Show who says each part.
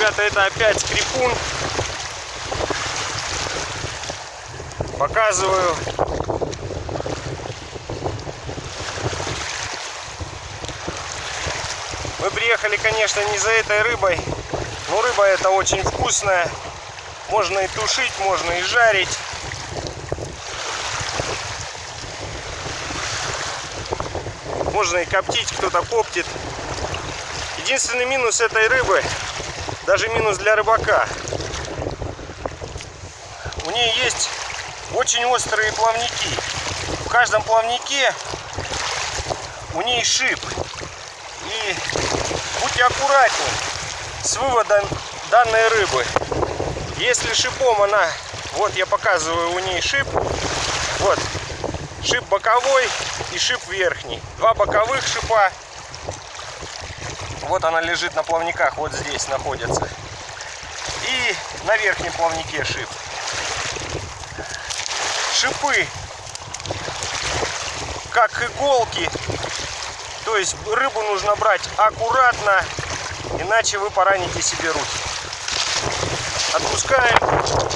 Speaker 1: ребята, это опять скрипун. Показываю. Мы приехали, конечно, не за этой рыбой, но рыба эта очень вкусная. Можно и тушить, можно и жарить. Можно и коптить, кто-то коптит. Единственный минус этой рыбы, даже минус для рыбака, у нее есть очень острые плавники. В каждом плавнике у нее шип. И будьте аккуратнее с выводом данной рыбы. Если шипом она, вот я показываю у ней шип, вот, шип боковой и шип верхний. Два боковых шипа. Вот она лежит на плавниках, вот здесь находится. И на верхнем плавнике шип. Шипы, как иголки. То есть рыбу нужно брать аккуратно, иначе вы пораните себе руки. Отпускаем.